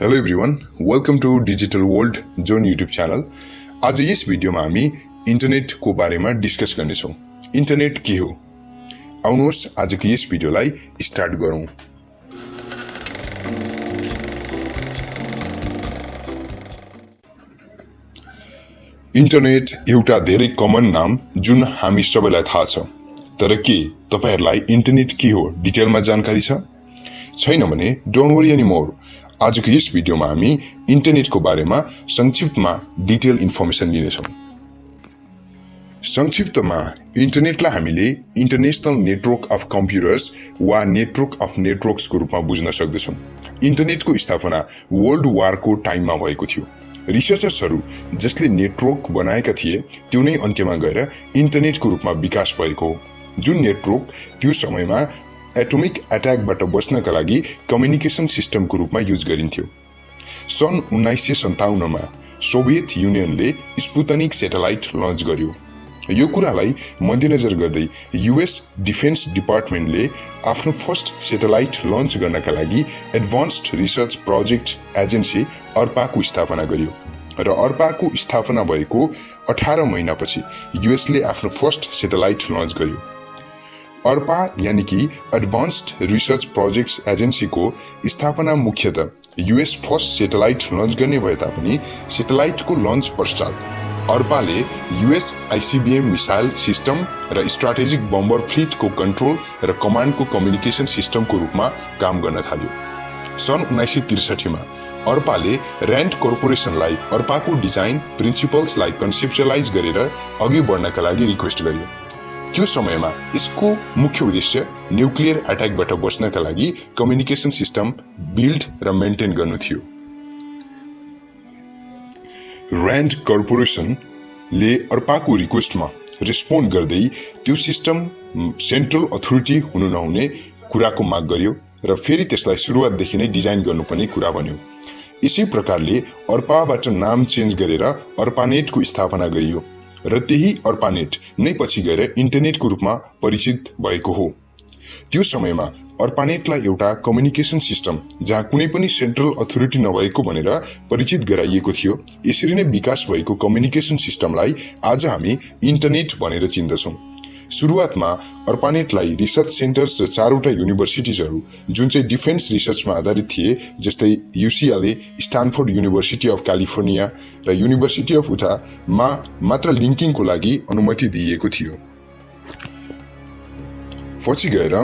Hello everyone welcome to digital world zone YouTube channel आज यस भिडियोमा हामी इन्टरनेटको बारेमा डिस्कस गर्नेछौँ इन्टरनेट के हो? आउनुहोस् आजको यस भिडियोलाई स्टार्ट गरौँ इन्टरनेट एउटा धेरै कमन नाम जुन हामी सबैलाई थाहा छ। तर के तपाईँहरूलाई इन्टरनेट के हो? डिटेलमा जानकारी छैन भने डोन्ट वरी एनी मोर आजको यस भिडियोमा हामी इन्टरनेटको बारेमा संक्षिप्तमा डिटेल इन्फर्मेसन लिनेछौँ। संक्षिप्तमा इन्टरनेटलाई हामीले इन्टरनेसनल नेटवर्क अफ कम्प्युटर्स वा नेटवर्क अफ नेटवर्क्सको रूपमा बुझ्न सक्दछौँ। इन्टरनेटको स्थापना वर्ल्ड वारको टाइममा भएको थियो। रिसर्चर्सहरू जसले नेटवर्क बनाएका थिए त्यो नै अन्त्यमा गएर इन्टरनेटको रूपमा विकास भएको हो जुन नेटवर्क त्यो समयमा एटोमिक एट्याकबाट बच्नका लागि कम्युनिकेसन सिस्टमको रूपमा युज गरिन्थ्यो। सन् उन्नाइस सय सन्ताउन्नमा सोभियत युनियनले स्पुतनिक सेटेलाइट लन्च गर्यो। यो कुरालाई मध्यनजर गर्दै युएस डिफेन्स डिपार्टमेन्टले आफ्नो फर्स्ट सेटेलाइट लन्च गर्नका लागि एडभान्स्ड रिसर्च प्रोजेक्ट एजेन्सी अर्पाको स्थापना गर्यो र अर्पाको स्थापना भएको अठार महिनापछि युएसले आफ्नो फर्स्ट सेटेलाइट लन्च गर्यो। अर्पा यानि कि एडभान्स्ड रिसर्च प्रोजेक्ट्स एजेन्सीको स्थापना मुख्यत युएस फर्स्ट सेटेलाइट लन्च गर्ने भए तापनि सेटेलाइटको लन्च पश्चात अर्पाले युएस आइसिबिएम मिसाइल सिस्टम र स्ट्राटेजिक बम्बर फ्लिटको कन्ट्रोल र कमान्डको कम्युनिकेसन सिस्टमको रूपमा काम गर्न थाल्यो। सन् उन्नाइस सय त्रिसठीमा अर्पाले ऱ्यान्ड कर्पोरेसनलाई अर्पाको डिजाइन प्रिन्सिपल्सलाई कन्सेप्चलाइज गरेर अघि बढ्नका लागि रिक्वेस्ट गर्यो। त्यो समयमा यसको मुख्य उद्देश्य न्युक्लियर एट्याकबाट बच्नका लागि कम्युनिकेसन सिस्टम बिल्ड र मेन्टेन गर्नु थियो। ऱ्यान्ड कर्पोरेसनले अर्पाको रिक्वेस्टमा रेस्पोन्ड गर्दै त्यो सिस्टम सेन्ट्रल अथोरिटी हुनु नहुने कुराको माग गर्यो र फेरि त्यसलाई सुरुवातदेखि नै डिजाइन गर्नुपर्ने कुरा भन्यो। यसै प्रकारले अर्पाबाट नाम चेन्ज गरेर अर्पानेटको स्थापना गरियो। र त्यही अर्पानेट नै पछि गएर इन्टरनेटको रूपमा परिचित भएको हो। त्यो समयमा अर्पानेटलाई एउटा कम्युनिकेसन सिस्टम जहाँ कुनै पनि सेन्ट्रल अथोरिटी नभएको भनेर परिचित गराइएको थियो यसरी नै विकास भएको कम्युनिकेसन सिस्टमलाई आज हामी इन्टरनेट भनेर चिन्दछौँ। सुरुवातमा अर्पानेटलाई रिसर्च सेन्टर्स र चारवटा युनिभर्सिटिजहरू जुन चाहिँ डिफेन्स रिसर्चमा आधारित थिए जस्तै UCLA Stanford university of California र युनिभर्सिटी अफ उठामा मात्र लिङ्किङको लागि अनुमति दिइएको थियो। पछि गएर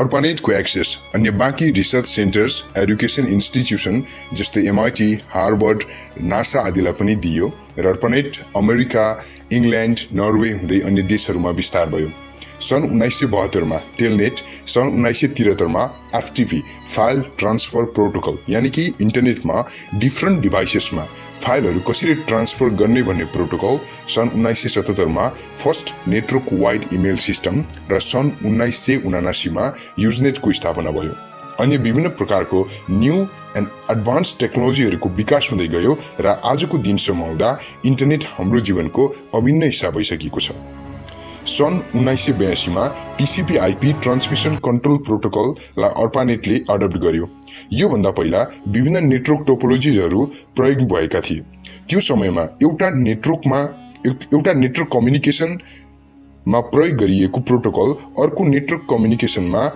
अर्पानेटको एक्सेस अन्य बाँकी रिसर्च सेन्टर्स एडुकेसन इन्स्टिट्युसन जस्तै एमआइटी हार्वर्ड नासा आदिलाई पनि दियो र अर्पनेट अमेरिका इङ्ल्यान्ड नर्वे हुँदै अन्य देशहरूमा विस्तार भयो सन् उन्नाइस सय बहत्तरमा टेलनेट सन् उन्नाइस सय त्रिहत्तरमा एफटिपी फाइल ट्रान्सफर प्रोटोकल यानि कि इन्टरनेटमा डिफ्रेन्ट डिभाइसेसमा फाइलहरू कसरी ट्रान्सफर गर्ने भन्ने प्रोटोकल सन् उन्नाइस सय सतहत्तरमा first network wide email system र सन् उन्नाइस सय उनासीमा युजनेटको स्थापना भयो। अन्य विभिन्न प्रकारको न्यू एन्ड एडभान्स टेक्नोलोजीहरूको विकास हुँदै गयो र आजको दिनसम्म हुँदा इन्टरनेट हाम्रो जीवनको अभिन्न हिस्सा भइसकेको छ। सन् उन्नाइस सय बयासीमा टिसिपी आइपी ट्रान्समिसन कन्ट्रोल प्रोटोकललाई अर्पानेटले एडप्ट गर्यो। योभन्दा पहिला विभिन्न नेटवर्क टोपोलोजिजहरू प्रयोग भएका थिए। त्यो समयमा एउटा नेटवर्कमा एउटा नेटवर्क कम्युनिकेसनमा प्रयोग गरिएको प्रोटोकल अर्को नेटवर्क कम्युनिकेसनमा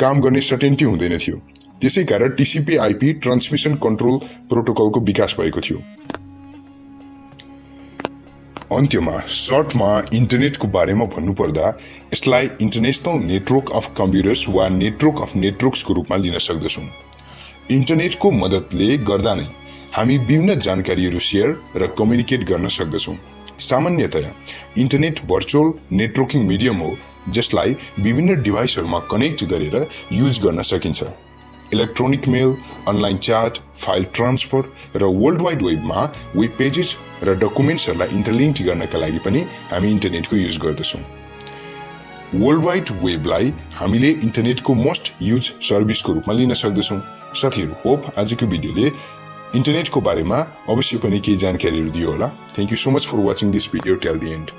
काम गर्ने सर्टेन्टी हुँदैन थियो। त्यसै कारण टिसिपी आइपी ट्रान्समिसन कन्ट्रोल प्रोटोकलको विकास भएको थियो। अन्त्यमा सर्टमा इन्टरनेटको बारेमा भन्नुपर्दा यसलाई इन्टरनेसनल नेटवर्क अफ कम्प्युटर्स वा नेटवर्क अफ नेटवर्क्सको रूपमा लिन सक्दछौँ। इन्टरनेटको मद्दतले गर्दा नै हामी विभिन्न जानकारीहरू सेयर र कम्युनिकेट गर्न सक्दछौँ। सामान्यतया इन्टरनेट भर्चुअल नेटवर्किङ मिडियम हो जसलाई विभिन्न डिभाइसहरूमा कनेक्ट गरेर युज गर्न सकिन्छ। Electronic mail online chat file transfer र वर्ल्ड वाइड वेबमा वेब पेजेस र डकुमेन्ट्सहरूलाई इन्टरलिङ्क गर्नका लागि पनि हामी इन्टरनेटको युज गर्दछौँ। वर्ल्ड वाइड वेबलाई हामीले इन्टरनेटको मोस्ट युज सर्भिसको रूपमा लिन सक्दछौँ। साथीहरू होप आजको भिडियोले इन्टरनेटको बारेमा अवश्य पनि केही जानकारीहरू दियो होला। Thank you so much for watching this video till the end